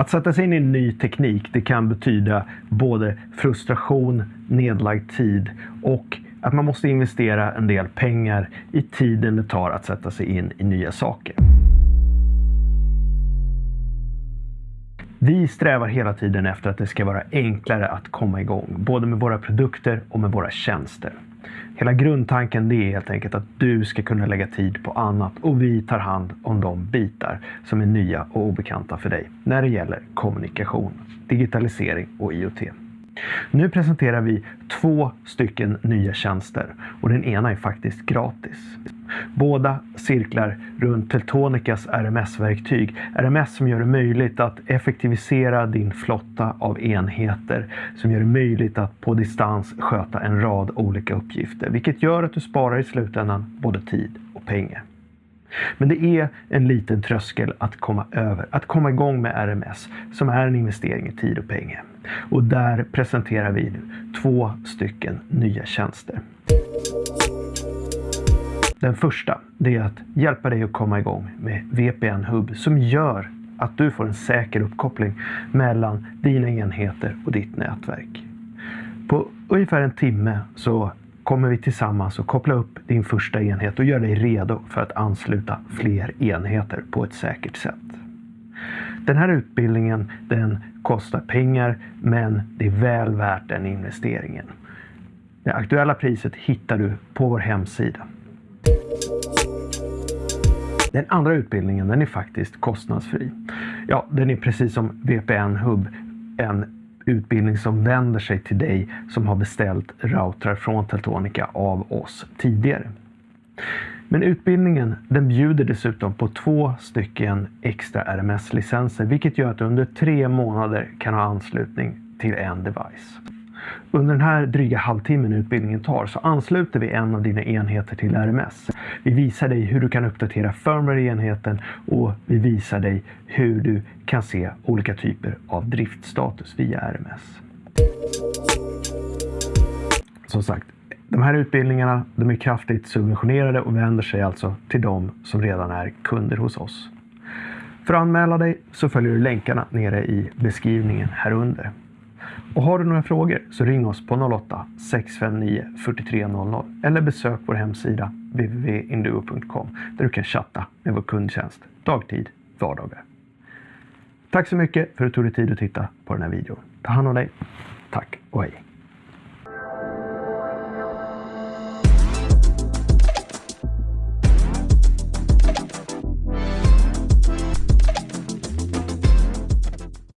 Att sätta sig in i ny teknik det kan betyda både frustration, nedlagd tid och att man måste investera en del pengar i tiden det tar att sätta sig in i nya saker. Vi strävar hela tiden efter att det ska vara enklare att komma igång, både med våra produkter och med våra tjänster. Hela grundtanken det är helt enkelt att du ska kunna lägga tid på annat och vi tar hand om de bitar som är nya och obekanta för dig när det gäller kommunikation, digitalisering och IoT. Nu presenterar vi två stycken nya tjänster och den ena är faktiskt gratis. Båda cirklar runt Teltonicas RMS-verktyg. RMS som gör det möjligt att effektivisera din flotta av enheter. Som gör det möjligt att på distans sköta en rad olika uppgifter. Vilket gör att du sparar i slutändan både tid och pengar. Men det är en liten tröskel att komma över, att komma igång med RMS som är en investering i tid och pengar. Och där presenterar vi nu två stycken nya tjänster. Den första det är att hjälpa dig att komma igång med VPN Hub som gör att du får en säker uppkoppling mellan dina enheter och ditt nätverk. På ungefär en timme så kommer vi tillsammans att koppla upp din första enhet och göra dig redo för att ansluta fler enheter på ett säkert sätt. Den här utbildningen den kostar pengar men det är väl värt den investeringen. Det aktuella priset hittar du på vår hemsida. Den andra utbildningen den är faktiskt kostnadsfri. Ja, den är precis som VPN Hub en utbildning som vänder sig till dig som har beställt routrar från Teltonica av oss tidigare. Men utbildningen den bjuder dessutom på två stycken extra RMS-licenser vilket gör att du under tre månader kan ha anslutning till en device. Under den här dryga halvtimmen utbildningen tar så ansluter vi en av dina enheter till RMS. Vi visar dig hur du kan uppdatera firmware i enheten och vi visar dig hur du kan se olika typer av driftstatus via RMS. Som sagt, de här utbildningarna de är kraftigt subventionerade och vänder sig alltså till de som redan är kunder hos oss. För att anmäla dig så följer du länkarna nere i beskrivningen här under. Och har du några frågor så ring oss på 08-659 4300 eller besök vår hemsida www.induo.com där du kan chatta med vår kundtjänst dagtid, vardagar. Tack så mycket för att du tog dig tid att titta på den här videon. Ta hand om dig. Tack och hej!